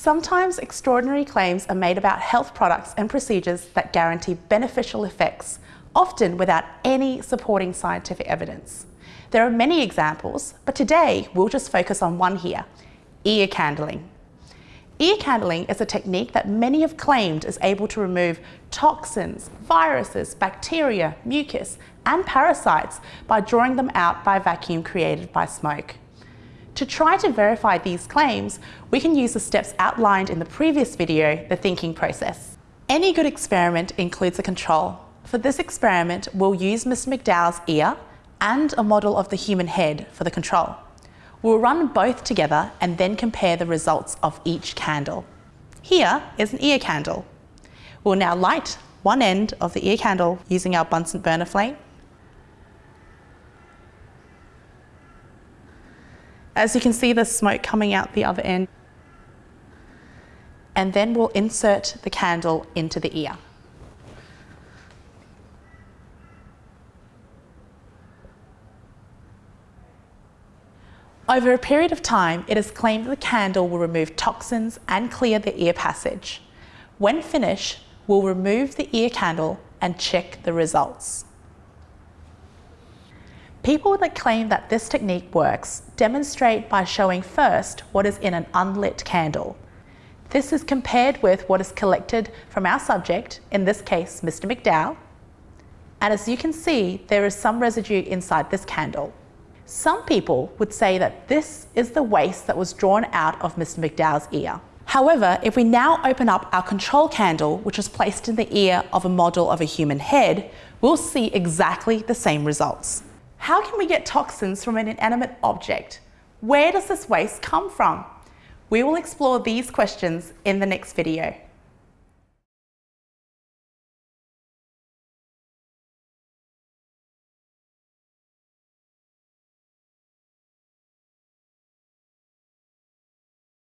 Sometimes extraordinary claims are made about health products and procedures that guarantee beneficial effects, often without any supporting scientific evidence. There are many examples, but today we'll just focus on one here, ear candling. Ear candling is a technique that many have claimed is able to remove toxins, viruses, bacteria, mucus, and parasites by drawing them out by vacuum created by smoke. To try to verify these claims, we can use the steps outlined in the previous video, the thinking process. Any good experiment includes a control. For this experiment, we'll use Mr McDowell's ear and a model of the human head for the control. We'll run both together and then compare the results of each candle. Here is an ear candle. We'll now light one end of the ear candle using our Bunsen burner flame. As you can see the smoke coming out the other end. And then we'll insert the candle into the ear. Over a period of time, it is claimed the candle will remove toxins and clear the ear passage. When finished, we'll remove the ear candle and check the results. People that claim that this technique works demonstrate by showing first what is in an unlit candle. This is compared with what is collected from our subject, in this case Mr McDowell, and as you can see there is some residue inside this candle. Some people would say that this is the waste that was drawn out of Mr McDowell's ear. However, if we now open up our control candle, which was placed in the ear of a model of a human head, we'll see exactly the same results. How can we get toxins from an inanimate object? Where does this waste come from? We will explore these questions in the next video.